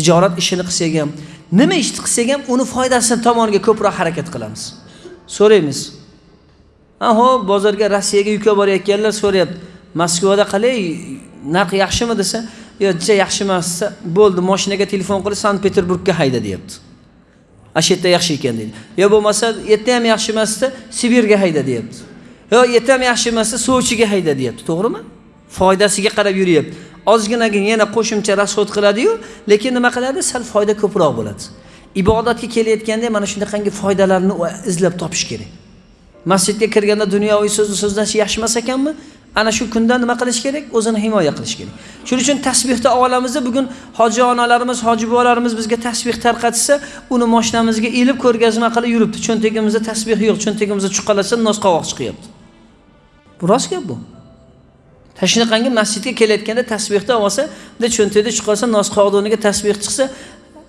tijorat ishini qilsak ham nima ishni qilsak ham uni foydasi tomoniga ko'proq harakat qilamiz. So'raymiz. Ha ho'p bozorga rossiyaga yuk olib borayotganlar so'rayapti. Moskvada qalay narx yaxshimi desa yo juda yaxshi emas desa bo'ldi moshinaga telefon qilib sankt peterburgga hayda deyapti. Ana shu yerda yaxshi ekan deydi. Yo bo'lmasa yerda ham yaxshi emas desa sibirga hayda deyapti. Yo yerda ham yaxshi emas desa sochiga hayda deyapti. To'g'rimi? Foydasiga qarab yuryapti. Ozginagina yana qo'shimcha rasxod qiladiyu lekin nima qiladi? Sal foyda ko'proq bo'ladi. Ibodatga kelayotganda mana shunaqangi foydalarni izlab topish kerak. Masjidga kirganda dunyoviy so'zni so'zlash yaxshi emas ekanmi? Ana shu kunda nima qilish kerak? O'zini himoya qilish kerak. Shuning uchun tasbehni olamizda bugun hoji onalarimiz hoji buvalarimiz bizga tasbeh tarqatsa uni moshinamizga ilib ko'rgazma qilib yuribdi. Cho'ntagimizda tasbeh yo'q cho'ntagimizda chuqalasa nosqovoq chiqyapti. Bu rost gap bu. Tashnaqangi masjidga kelayotganda tasbehni olsa bunday cho'ntakda chiqarsa nosqovoqni o'rniga tasbeh chiqsa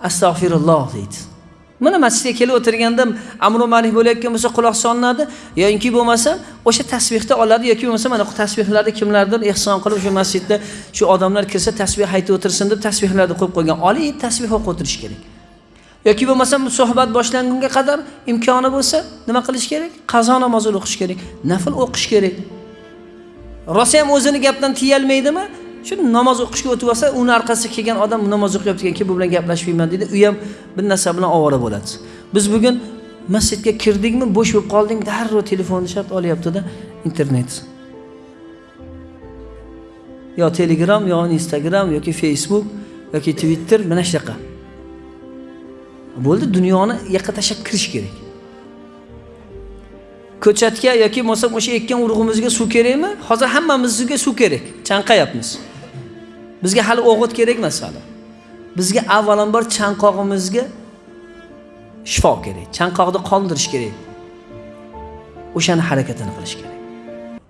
astag'firulloh deydi. Mana masjidga kelib o'tirganda amri ma'ruf bo'layotgan bo'lsa quloq solinadi yoki bo'lmasa o'sha tasbehni oladi yoki bo'lmasa mana tasbehlarni kimlardir ehson qilib o'sha masjidda shu odamlar kirsa tasbeh aytib o'tirsin deb tasbehlarni qo'yib qo'ygan olib tasbeh o'qib o'tirish kerak. Yoki bo'lmasa suhbat boshlangunga qadar imkoni bo'lsa nima qilish kerak? Qazo namozini o'qish kerak nafl o'qish kerak. Rosa ham o'zini gapdan tiyolmaydimi? Shu namoz o'qishga o'tib olsa uni orqasiga kelgan odam namoz o'qiyotgan keyin bu bilan gaplashmayman deydi. U ham bir narsa bilan ovora bo'ladi. Biz bugun masjidga kirdikmi bo'sh bo'lib qolding darrov telefonni shart olyaptida internet. Yo telegram yo instagram yoki facebook yoki twitter mana shunaqa. Bo'ldi dunyoni yoqqa tashlab kirish kerak. Ko'chatga yoki bo'lmasam o'sha ekkan urug'imizga suv kerakmi? Hozir hammamizga suv kerak. Chanqayapmiz. Bizga hali o'g'it kerak emas hali. Bizga avvalambor chanqog'imizga shifo kerak. Chanqoqni qondirish kerak. O'shani harakatini qilish kerak.